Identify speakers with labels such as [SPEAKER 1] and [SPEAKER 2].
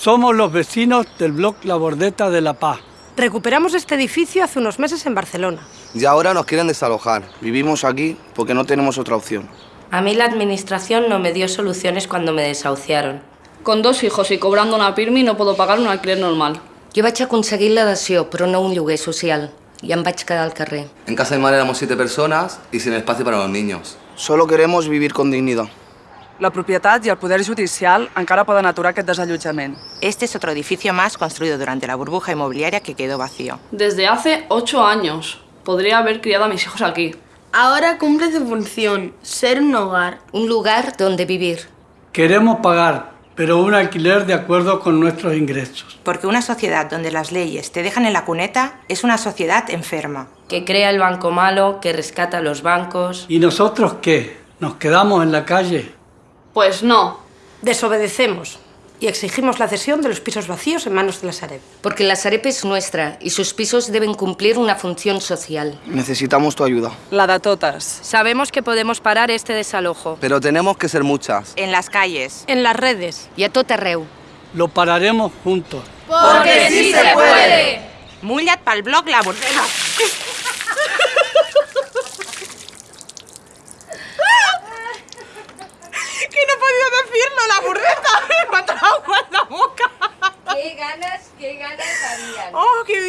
[SPEAKER 1] Somos los vecinos del bloc La Bordeta de La Paz.
[SPEAKER 2] Recuperamos este edificio hace unos meses en Barcelona.
[SPEAKER 3] Y ahora nos quieren desalojar. Vivimos aquí porque no tenemos otra opción.
[SPEAKER 4] A mí la administración no me dio soluciones cuando me desahuciaron.
[SPEAKER 5] Con dos hijos y cobrando una PIRMI no puedo pagar un alquiler normal.
[SPEAKER 4] Jo vaig aconseguir la dació, però no un lloguer social. I em vaig quedar al carrer.
[SPEAKER 6] En casa de mi madre éramos siete personas y sin espacio para los niños.
[SPEAKER 3] Solo queremos vivir con dignidad.
[SPEAKER 7] La propietat i el poder judicial encara poden aturar aquest desallotjament.
[SPEAKER 8] Este es otro edificio más construido durante la burbuja inmobiliaria que quedó vacío.
[SPEAKER 5] Desde hace ocho años. Podría haber criado a mis hijos aquí.
[SPEAKER 9] Ahora cumple su función, ser un hogar.
[SPEAKER 4] Un lugar donde vivir.
[SPEAKER 1] Queremos pagar, pero un alquiler de acuerdo con nuestros ingresos.
[SPEAKER 8] Porque una sociedad donde las leyes te dejan en la cuneta es una sociedad enferma.
[SPEAKER 4] Que crea el banco malo, que rescata a los bancos.
[SPEAKER 1] ¿Y nosotros qué? ¿Nos quedamos en la calle?
[SPEAKER 5] Pues no.
[SPEAKER 2] Desobedecemos y exigimos la cesión de los pisos vacíos en manos de la Sareb.
[SPEAKER 4] Porque la Sareb es nuestra y sus pisos deben cumplir una función social.
[SPEAKER 3] Necesitamos tu ayuda.
[SPEAKER 7] La de totes.
[SPEAKER 4] Sabemos que podemos parar este desalojo.
[SPEAKER 3] Pero tenemos que ser muchas.
[SPEAKER 8] En las calles.
[SPEAKER 2] En las redes.
[SPEAKER 4] I a tot arreu.
[SPEAKER 1] Lo pararemos juntos.
[SPEAKER 9] Porque sí se puede.
[SPEAKER 8] Mullat pa'l bloc la bordeta.
[SPEAKER 9] que no he podido decirlo, la burreta.
[SPEAKER 7] Me ha tragado la boca. Qué
[SPEAKER 10] ganas, qué ganas habían. Oh, qué